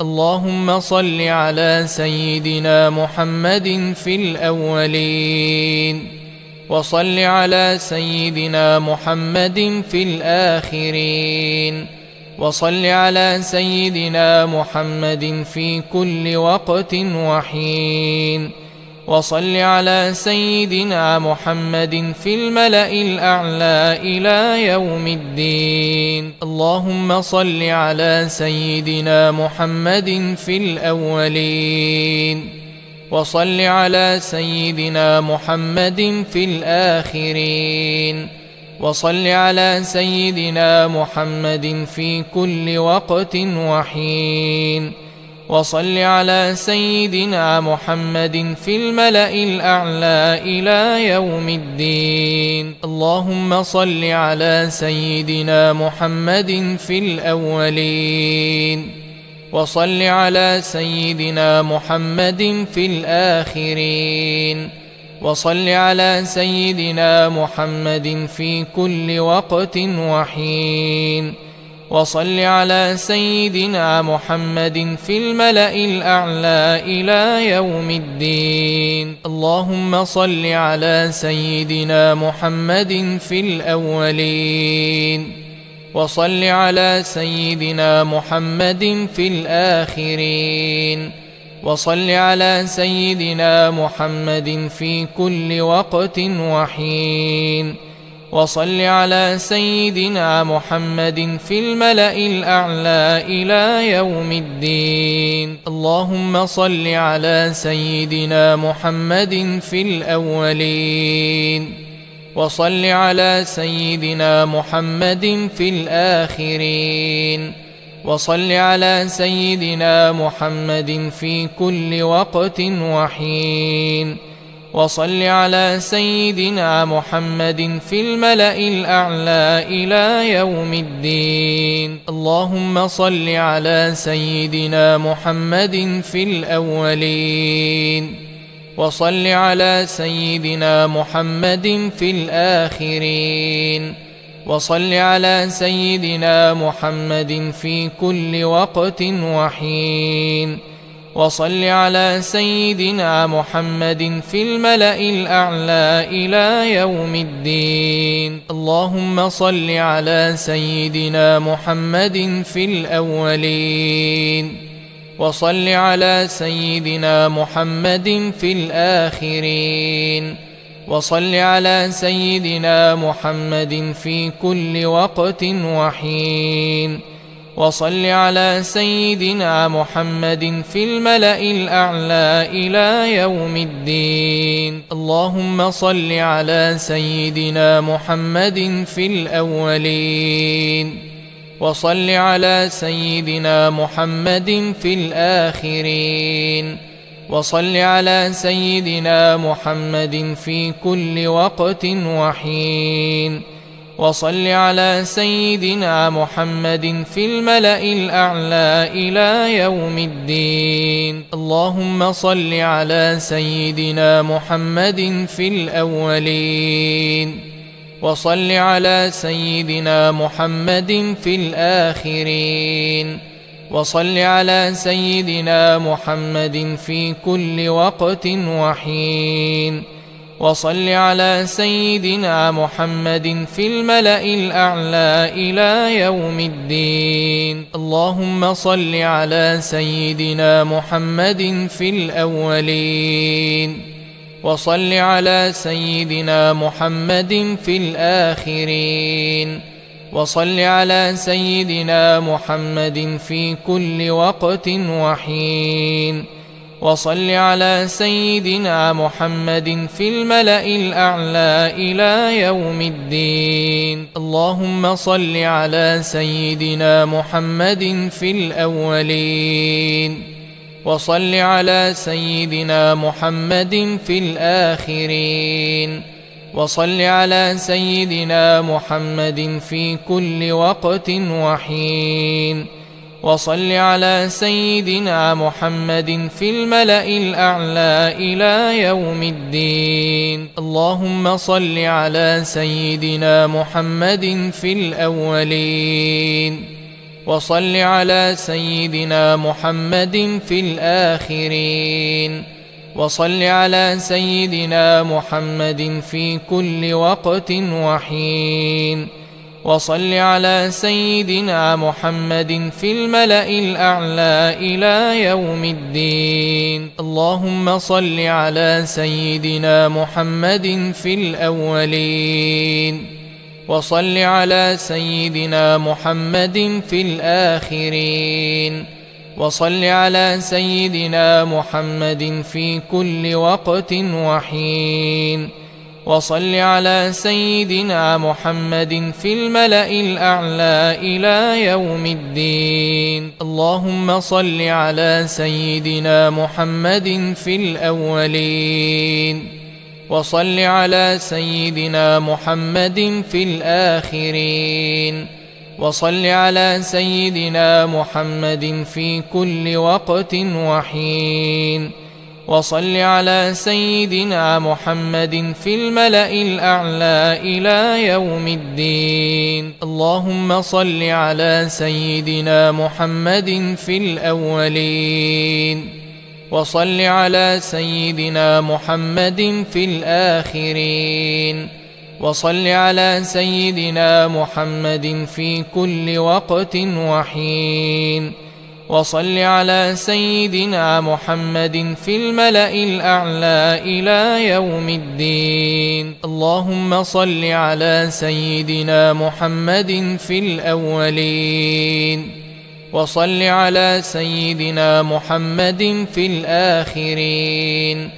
اللهم صل على سيدنا محمد في الأولين وصل على سيدنا محمد في الآخرين وصل على سيدنا محمد في كل وقت وحين وصل على سيدنا محمد في الملأ الأعلى إلى يوم الدين. اللهم صل على سيدنا محمد في الأولين. وصل على سيدنا محمد في الآخرين. وصل على سيدنا محمد في كل وقت وحين. وصل على سيدنا محمد في الملأ الأعلى إلى يوم الدين. اللهم صل على سيدنا محمد في الأولين. وصل على سيدنا محمد في الآخرين. وصل على سيدنا محمد في كل وقت وحين. وصل على سيدنا محمد في الملأ الأعلى إلى يوم الدين. اللهم صل على سيدنا محمد في الأولين. وصل على سيدنا محمد في الآخرين. وصل على سيدنا محمد في كل وقت وحين. وصل على سيدنا محمد في الملأ الأعلى إلى يوم الدين. اللهم صل على سيدنا محمد في الأولين. وصل على سيدنا محمد في الآخرين. وصل على سيدنا محمد في كل وقت وحين. وصل على سيدنا محمد في الملأ الأعلى إلى يوم الدين. اللهم صل على سيدنا محمد في الأولين. وصل على سيدنا محمد في الآخرين. وصل على سيدنا محمد في كل وقت وحين. وصل على سيدنا محمد في الملأ الأعلى إلى يوم الدين. اللهم صل على سيدنا محمد في الأولين. وصل على سيدنا محمد في الآخرين. وصل على سيدنا محمد في كل وقت وحين. وصل على سيدنا محمد في الملأ الأعلى إلى يوم الدين. اللهم صل على سيدنا محمد في الأولين. وصل على سيدنا محمد في الآخرين. وصل على سيدنا محمد في كل وقت وحين. وصل على سيدنا محمد في الملأ الأعلى إلى يوم الدين. اللهم صل على سيدنا محمد في الأولين. وصل على سيدنا محمد في الآخرين. وصل على سيدنا محمد في كل وقت وحين. وصل على سيدنا محمد في الملأ الأعلى إلى يوم الدين. اللهم صل على سيدنا محمد في الأولين. وصل على سيدنا محمد في الآخرين. وصل على سيدنا محمد في كل وقت وحين. وصل على سيدنا محمد في الملأ الأعلى إلى يوم الدين. اللهم صل على سيدنا محمد في الأولين. وصل على سيدنا محمد في الآخرين. وصل على سيدنا محمد في كل وقت وحين. وصل على سيدنا محمد في الملأ الأعلى إلى يوم الدين. اللهم صل على سيدنا محمد في الأولين. وصل على سيدنا محمد في الآخرين. وصل على سيدنا محمد في كل وقت وحين. وصل على سيدنا محمد في الملأ الأعلى إلى يوم الدين. اللهم صل على سيدنا محمد في الأولين. وصل على سيدنا محمد في الآخرين. وصل على سيدنا محمد في كل وقت وحين. وصل على سيدنا محمد في الملأ الأعلى إلى يوم الدين. اللهم صل على سيدنا محمد في الأولين. وصل على سيدنا محمد في الآخرين. وصل على سيدنا محمد في كل وقت وحين. وصل على سيدنا محمد في الملأ الأعلى إلى يوم الدين. اللهم صل على سيدنا محمد في الأولين. وصل على سيدنا محمد في الآخرين. وصل على سيدنا محمد في كل وقت وحين. وصل على سيدنا محمد في الملأ الأعلى إلى يوم الدين. اللهم صل على سيدنا محمد في الأولين. وصل على سيدنا محمد في الآخرين.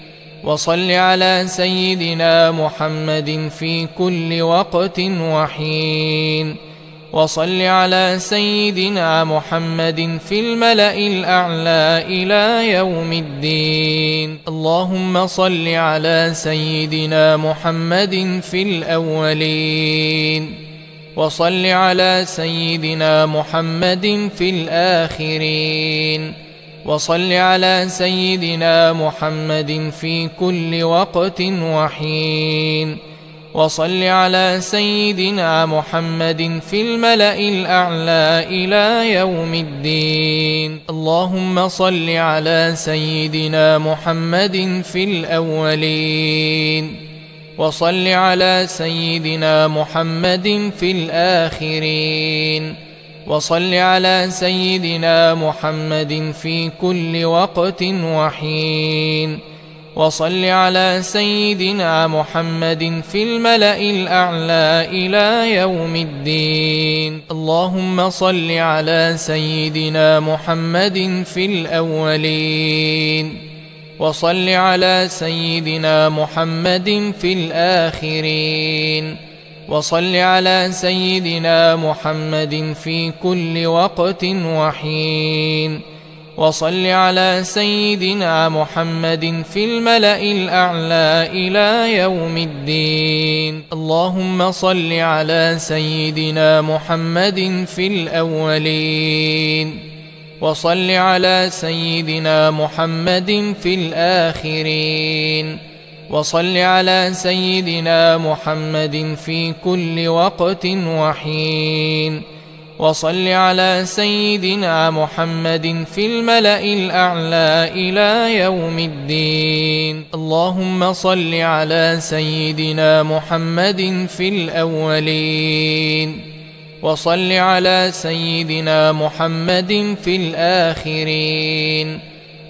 وصل على سيدنا محمد في كل وقت وحين. وصل على سيدنا محمد في الملأ الأعلى إلى يوم الدين. اللهم صل على سيدنا محمد في الأولين. وصل على سيدنا محمد في الآخرين. وصل على سيدنا محمد في كل وقت وحين. وصل على سيدنا محمد في الملأ الأعلى إلى يوم الدين. اللهم صل على سيدنا محمد في الأولين. وصل على سيدنا محمد في الآخرين. وصل على سيدنا محمد في كل وقت وحين. وصل على سيدنا محمد في الملأ الأعلى إلى يوم الدين. اللهم صل على سيدنا محمد في الأولين. وصل على سيدنا محمد في الآخرين. وصل على سيدنا محمد في كل وقت وحين. وصل على سيدنا محمد في الملأ الأعلى إلى يوم الدين. اللهم صل على سيدنا محمد في الأولين. وصل على سيدنا محمد في الآخرين. وصل على سيدنا محمد في كل وقت وحين. وصل على سيدنا محمد في الملأ الأعلى إلى يوم الدين. اللهم صل على سيدنا محمد في الأولين. وصل على سيدنا محمد في الآخرين.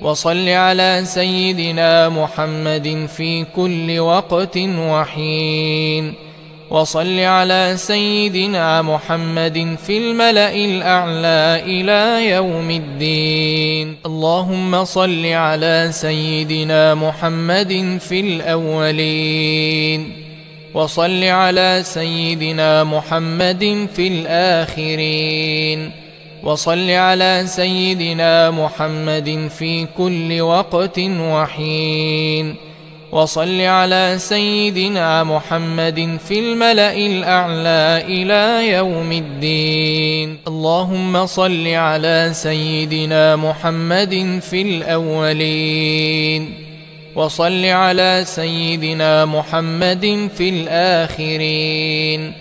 وصل على سيدنا محمد في كل وقت وحين. وصل على سيدنا محمد في الملأ الأعلى إلى يوم الدين. اللهم صل على سيدنا محمد في الأولين. وصل على سيدنا محمد في الآخرين. وصل على سيدنا محمد في كل وقت وحين. وصل على سيدنا محمد في الملأ الأعلى إلى يوم الدين. اللهم صل على سيدنا محمد في الأولين. وصل على سيدنا محمد في الآخرين.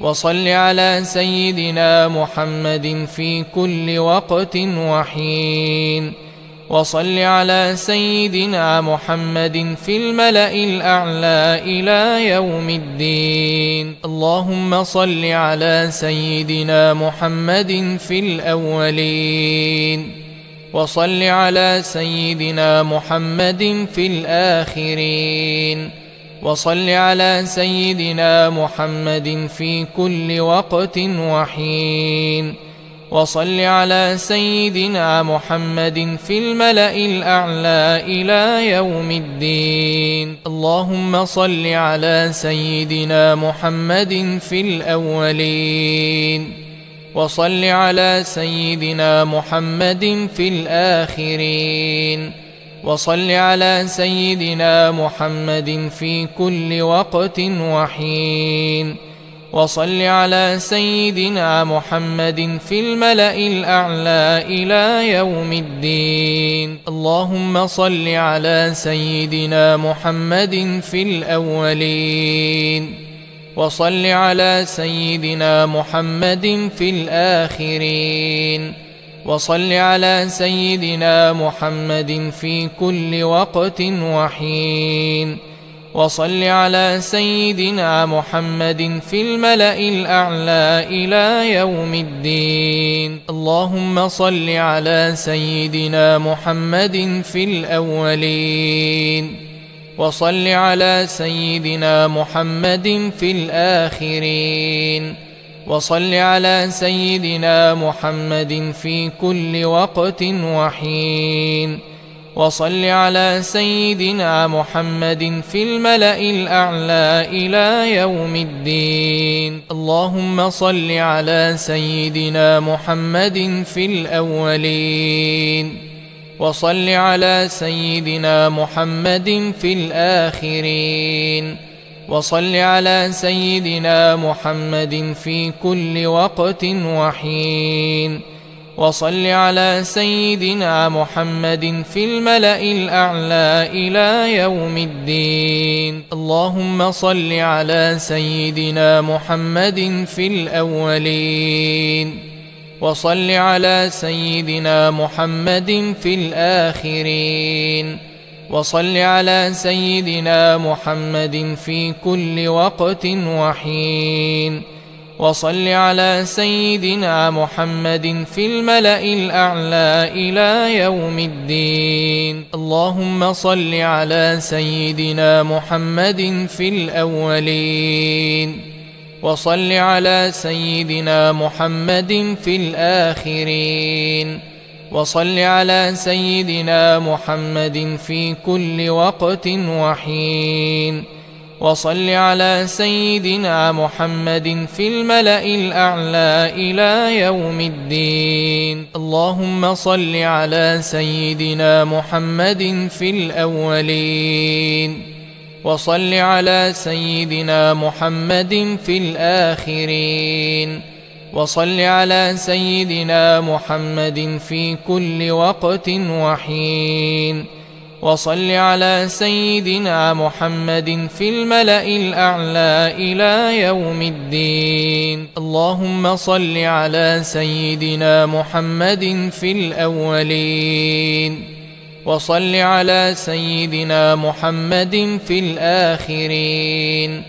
وصل على سيدنا محمد في كل وقت وحين. وصل على سيدنا محمد في الملأ الأعلى إلى يوم الدين. اللهم صل على سيدنا محمد في الأولين. وصل على سيدنا محمد في الآخرين. وصل على سيدنا محمد في كل وقت وحين. وصل على سيدنا محمد في الملأ الأعلى إلى يوم الدين. اللهم صل على سيدنا محمد في الأولين. وصل على سيدنا محمد في الآخرين. وصل على سيدنا محمد في كل وقت وحين. وصل على سيدنا محمد في الملأ الأعلى إلى يوم الدين. اللهم صل على سيدنا محمد في الأولين. وصل على سيدنا محمد في الآخرين. وصل على سيدنا محمد في كل وقت وحين. وصل على سيدنا محمد في الملأ الأعلى إلى يوم الدين. اللهم صل على سيدنا محمد في الأولين. وصل على سيدنا محمد في الآخرين. وصل على سيدنا محمد في كل وقت وحين. وصل على سيدنا محمد في الملأ الأعلى إلى يوم الدين. اللهم صل على سيدنا محمد في الأولين. وصل على سيدنا محمد في الآخرين. وصل على سيدنا محمد في كل وقت وحين. وصل على سيدنا محمد في الملأ الأعلى إلى يوم الدين. اللهم صل على سيدنا محمد في الأولين. وصل على سيدنا محمد في الآخرين. وصل على سيدنا محمد في كل وقت وحين. وصل على سيدنا محمد في الملأ الأعلى إلى يوم الدين. اللهم صل على سيدنا محمد في الأولين. وصل على سيدنا محمد في الآخرين. وصل على سيدنا محمد في كل وقت وحين. وصل على سيدنا محمد في الملأ الأعلى إلى يوم الدين. اللهم صل على سيدنا محمد في الأولين. وصل على سيدنا محمد في الآخرين. وصل على سيدنا محمد في كل وقت وحين. وصل على سيدنا محمد في الملأ الأعلى إلى يوم الدين. اللهم صل على سيدنا محمد في الأولين. وصل على سيدنا محمد في الآخرين.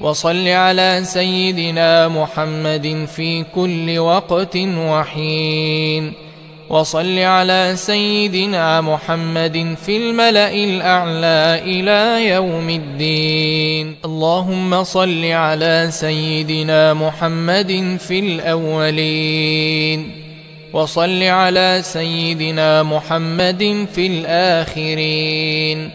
وصل على سيدنا محمد في كل وقت وحين. وصل على سيدنا محمد في الملأ الأعلى إلى يوم الدين. اللهم صل على سيدنا محمد في الأولين. وصل على سيدنا محمد في الآخرين.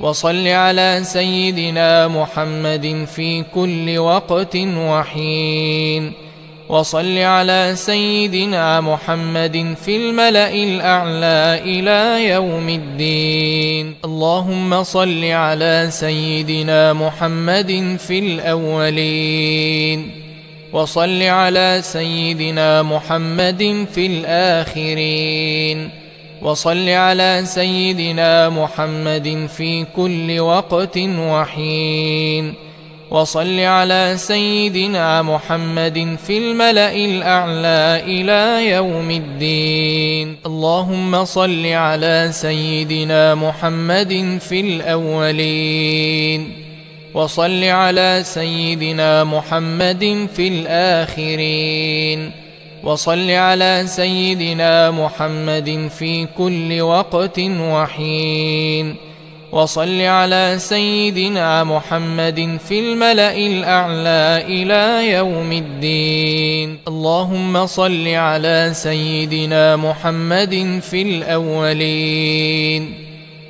وصل على سيدنا محمد في كل وقت وحين. وصل على سيدنا محمد في الملأ الأعلى إلى يوم الدين. اللهم صل على سيدنا محمد في الأولين. وصل على سيدنا محمد في الآخرين. وصل على سيدنا محمد في كل وقت وحين. وصل على سيدنا محمد في الملأ الأعلى إلى يوم الدين. اللهم صل على سيدنا محمد في الأولين. وصل على سيدنا محمد في الآخرين. وصل على سيدنا محمد في كل وقت وحين. وصل على سيدنا محمد في الملأ الأعلى إلى يوم الدين. اللهم صل على سيدنا محمد في الأولين.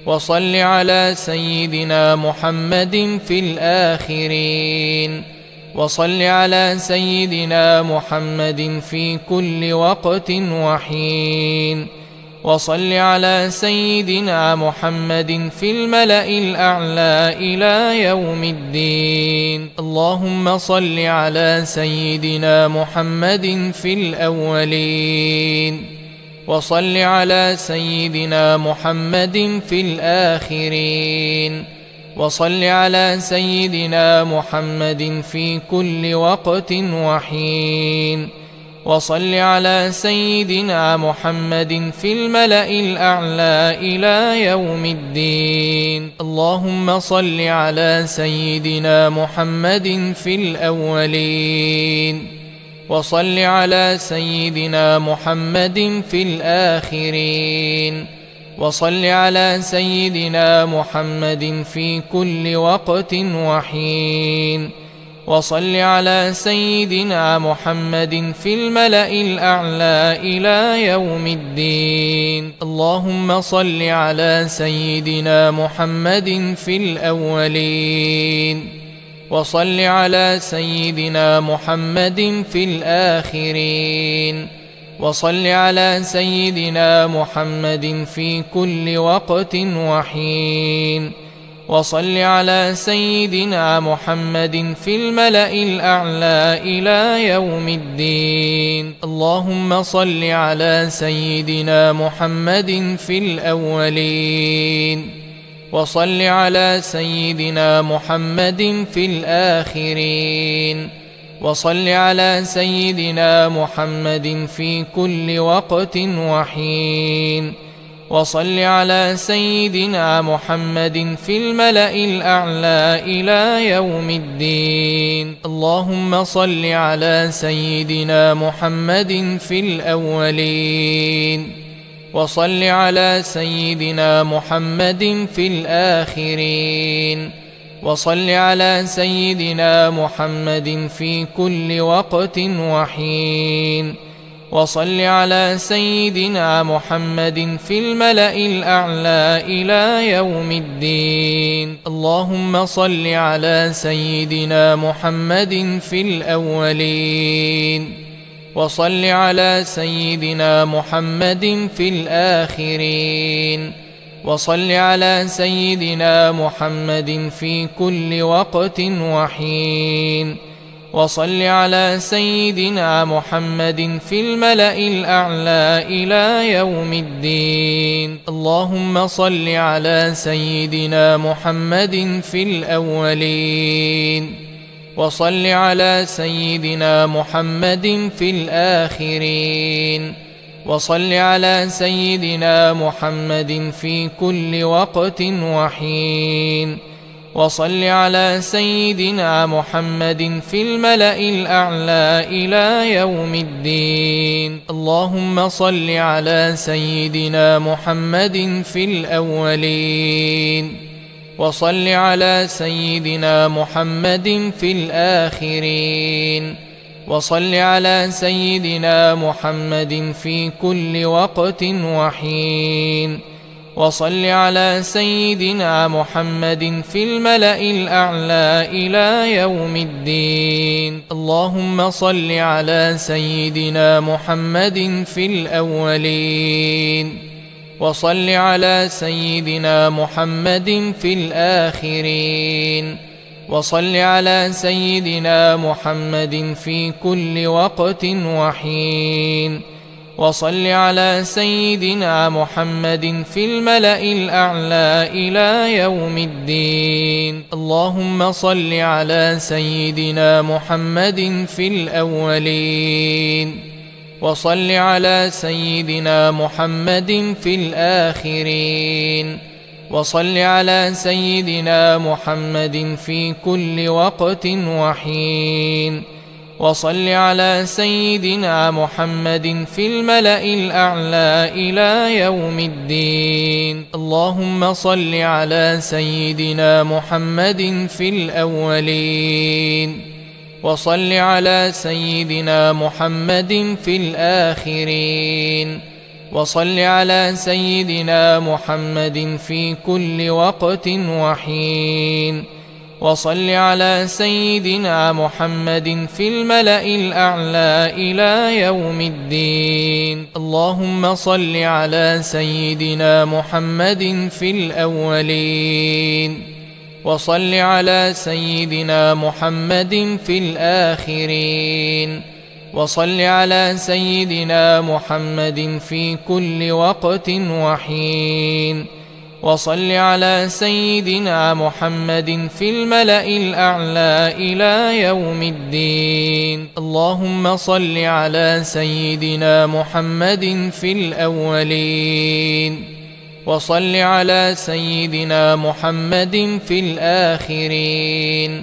وصل على سيدنا محمد في الآخرين. وصل على سيدنا محمد في كل وقت وحين. وصل على سيدنا محمد في الملأ الأعلى إلى يوم الدين. اللهم صل على سيدنا محمد في الأولين. وصل على سيدنا محمد في الآخرين. وصل على سيدنا محمد في كل وقت وحين. وصل على سيدنا محمد في الملأ الأعلى إلى يوم الدين. اللهم صل على سيدنا محمد في الأولين. وصل على سيدنا محمد في الآخرين. وصل على سيدنا محمد في كل وقت وحين. وصل على سيدنا محمد في الملأ الأعلى إلى يوم الدين. اللهم صل على سيدنا محمد في الأولين. وصل على سيدنا محمد في الآخرين. وصل على سيدنا محمد في كل وقت وحين. وصل على سيدنا محمد في الملأ الأعلى إلى يوم الدين. اللهم صل على سيدنا محمد في الأولين. وصل على سيدنا محمد في الآخرين. وصل على سيدنا محمد في كل وقت وحين. وصل على سيدنا محمد في الملأ الأعلى إلى يوم الدين. اللهم صل على سيدنا محمد في الأولين. وصل على سيدنا محمد في الآخرين. وصل على سيدنا محمد في كل وقت وحين. وصل على سيدنا محمد في الملأ الأعلى إلى يوم الدين. اللهم صل على سيدنا محمد في الأولين. وصل على سيدنا محمد في الآخرين. وصل على سيدنا محمد في كل وقت وحين. وصل على سيدنا محمد في الملأ الأعلى إلى يوم الدين. اللهم صل على سيدنا محمد في الأولين. وصل على سيدنا محمد في الآخرين. وصل على سيدنا محمد في كل وقت وحين. وصل على سيدنا محمد في الملأ الأعلى إلى يوم الدين. اللهم صل على سيدنا محمد في الأولين. وصل على سيدنا محمد في الآخرين. وصل على سيدنا محمد في كل وقت وحين. وصل على سيدنا محمد في الملأ الأعلى إلى يوم الدين. اللهم صل على سيدنا محمد في الأولين. وصل على سيدنا محمد في الآخرين. وصل على سيدنا محمد في كل وقت وحين. وصل على سيدنا محمد في الملأ الأعلى إلى يوم الدين. اللهم صل على سيدنا محمد في الأولين. وصل على سيدنا محمد في الآخرين. وصل على سيدنا محمد في كل وقت وحين. وصل على سيدنا محمد في الملأ الأعلى إلى يوم الدين. اللهم صل على سيدنا محمد في الأولين. وصل على سيدنا محمد في الآخرين. وصل على سيدنا محمد في كل وقت وحين. وصل على سيدنا محمد في الملأ الأعلى إلى يوم الدين. اللهم صل على سيدنا محمد في الأولين. وصل على سيدنا محمد في الآخرين. وصل على سيدنا محمد في كل وقت وحين. وصل على سيدنا محمد في الملأ الأعلى إلى يوم الدين. اللهم صل على سيدنا محمد في الأولين. وصل على سيدنا محمد في الآخرين.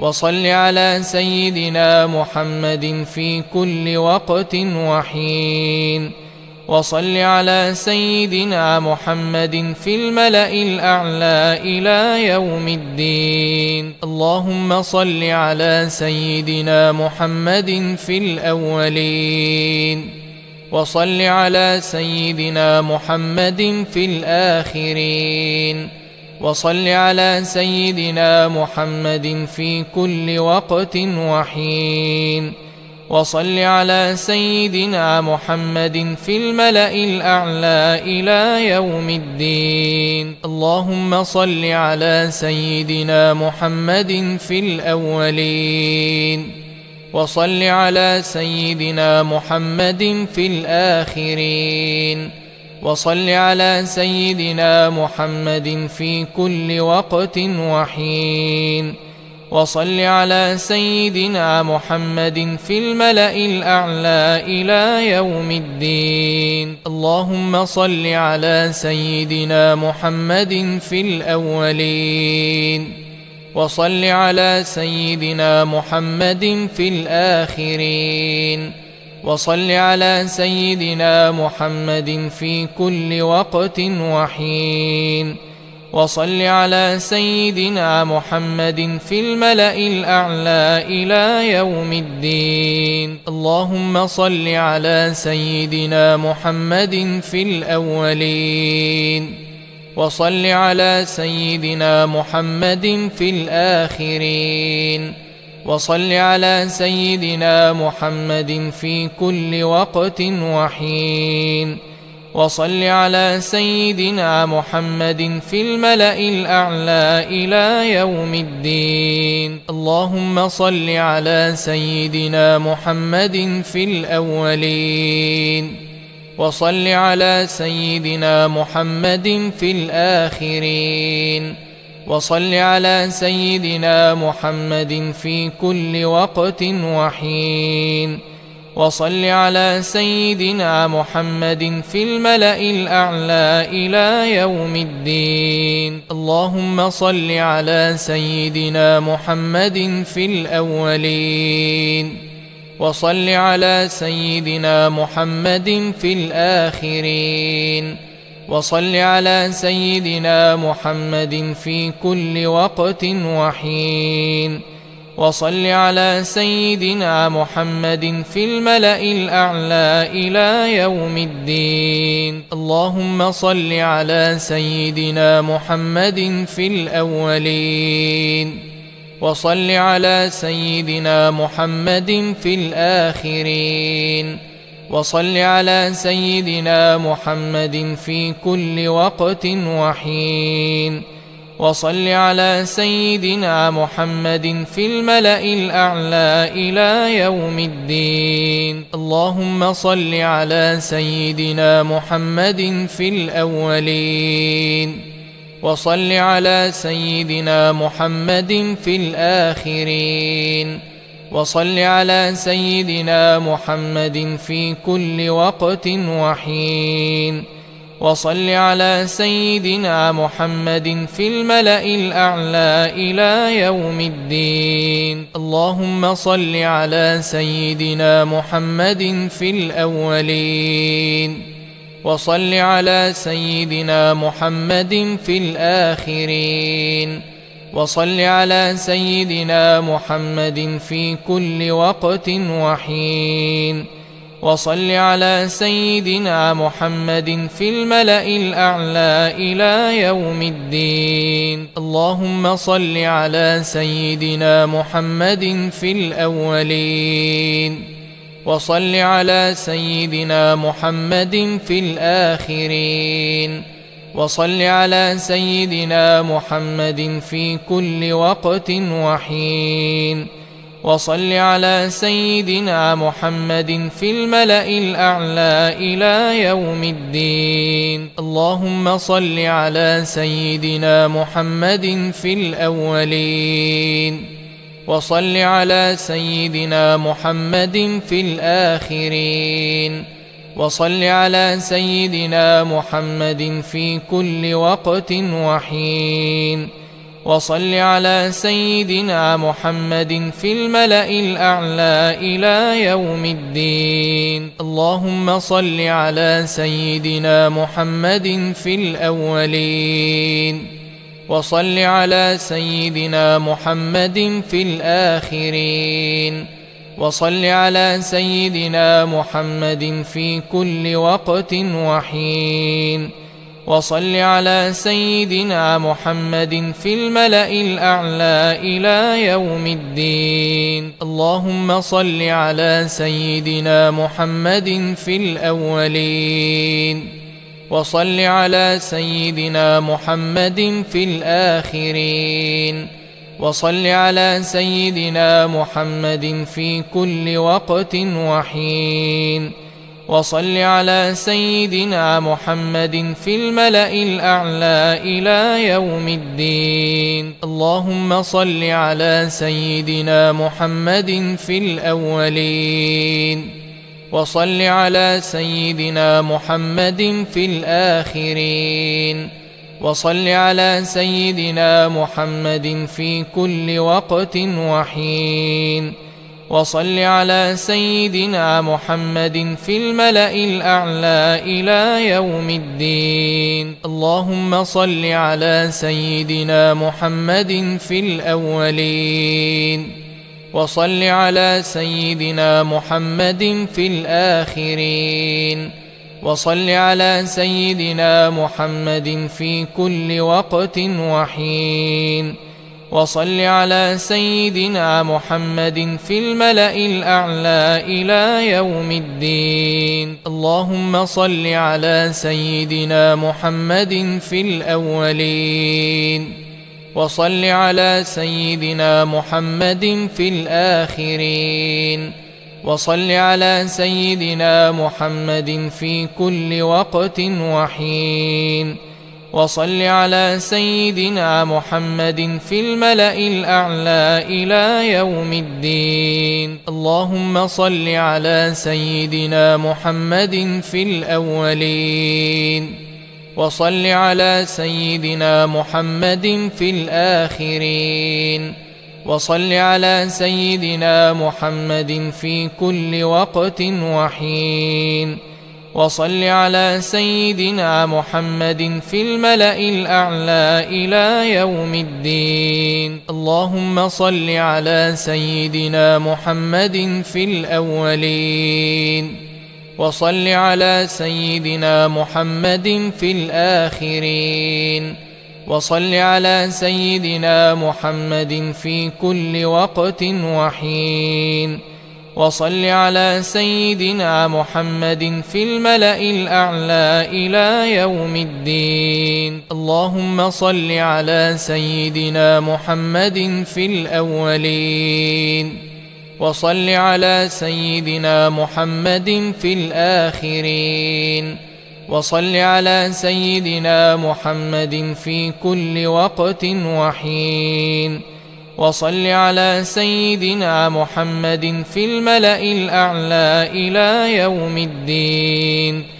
وصل على سيدنا محمد في كل وقت وحين. وصل على سيدنا محمد في الملأ الأعلى إلى يوم الدين. اللهم صل على سيدنا محمد في الأولين. وصل على سيدنا محمد في الآخرين. وصل على سيدنا محمد في كل وقت وحين. وصل على سيدنا محمد في الملأ الأعلى إلى يوم الدين. اللهم صل على سيدنا محمد في الأولين. وصل على سيدنا محمد في الآخرين. وصل على سيدنا محمد في كل وقت وحين. وصل على سيدنا محمد في الملأ الأعلى إلى يوم الدين. اللهم صل على سيدنا محمد في الأولين. وصل على سيدنا محمد في الآخرين. وصل على سيدنا محمد في كل وقت وحين. وصل على سيدنا محمد في الملأ الأعلى إلى يوم الدين. اللهم صل على سيدنا محمد في الأولين. وصل على سيدنا محمد في الآخرين. وصل على سيدنا محمد في كل وقت وحين. وصل على سيدنا محمد في الملأ الأعلى إلى يوم الدين. اللهم صل على سيدنا محمد في الأولين. وصل على سيدنا محمد في الآخرين. وصل على سيدنا محمد في كل وقت وحين. وصل على سيدنا محمد في الملأ الأعلى إلى يوم الدين. اللهم صل على سيدنا محمد في الأولين. وصل على سيدنا محمد في الآخرين. وصل على سيدنا محمد في كل وقت وحين. وصل على سيدنا محمد في الملأ الأعلى إلى يوم الدين. اللهم صل على سيدنا محمد في الأولين. وصل على سيدنا محمد في الآخرين. وصل على سيدنا محمد في كل وقت وحين. وصل على سيدنا محمد في الملأ الأعلى إلى يوم الدين. اللهم صل على سيدنا محمد في الأولين. وصل على سيدنا محمد في الآخرين. وصل على سيدنا محمد في كل وقت وحين. وصل على سيدنا محمد في الملأ الأعلى إلى يوم الدين. اللهم صل على سيدنا محمد في الأولين. وصل على سيدنا محمد في الآخرين. وصل على سيدنا محمد في كل وقت وحين. وصل على سيدنا محمد في الملأ الأعلى إلى يوم الدين. اللهم صل على سيدنا محمد في الأولين. وصل على سيدنا محمد في الآخرين. وصل على سيدنا محمد في كل وقت وحين. وصل على سيدنا محمد في الملأ الأعلى إلى يوم الدين. اللهم صل على سيدنا محمد في الأولين. وصل على سيدنا محمد في الآخرين. وصل على سيدنا محمد في كل وقت وحين. وصل على سيدنا محمد في الملأ الأعلى إلى يوم الدين. اللهم صل على سيدنا محمد في الأولين. وصل على سيدنا محمد في الآخرين. وصل على سيدنا محمد في كل وقت وحين. وصل على سيدنا محمد في الملأ الأعلى إلى يوم الدين. اللهم صل على سيدنا محمد في الأولين. وصل على سيدنا محمد في الآخرين. وصل على سيدنا محمد في كل وقت وحين. وصل على سيدنا محمد في الملأ الأعلى إلى يوم الدين. اللهم صل على سيدنا محمد في الأولين. وصل على سيدنا محمد في الآخرين. وصل على سيدنا محمد في كل وقت وحين. وصل على سيدنا محمد في الملأ الأعلى إلى يوم الدين. اللهم صل على سيدنا محمد في الأولين. وصل على سيدنا محمد في الآخرين. وصل على سيدنا محمد في كل وقت وحين. وصل على سيدنا محمد في الملأ الأعلى إلى يوم الدين. اللهم صل على سيدنا محمد في الأولين. وصل على سيدنا محمد في الآخرين. وصل على سيدنا محمد في كل وقت وحين. وصل على سيدنا محمد في الملأ الأعلى إلى يوم الدين. اللهم صل على سيدنا محمد في الأولين. وصل على سيدنا محمد في الآخرين. وصل على سيدنا محمد في كل وقت وحين. وصل على سيدنا محمد في الملأ الأعلى إلى يوم الدين. اللهم صل على سيدنا محمد في الأولين. وصل على سيدنا محمد في الآخرين. وصل على سيدنا محمد في كل وقت وحين. وصل على سيدنا محمد في الملأ الأعلى إلى يوم الدين. اللهم صل على سيدنا محمد في الأولين. وصل على سيدنا محمد في الآخرين. وصل على سيدنا محمد في كل وقت وحين. وصل على سيدنا محمد في الملأ الأعلى إلى يوم الدين.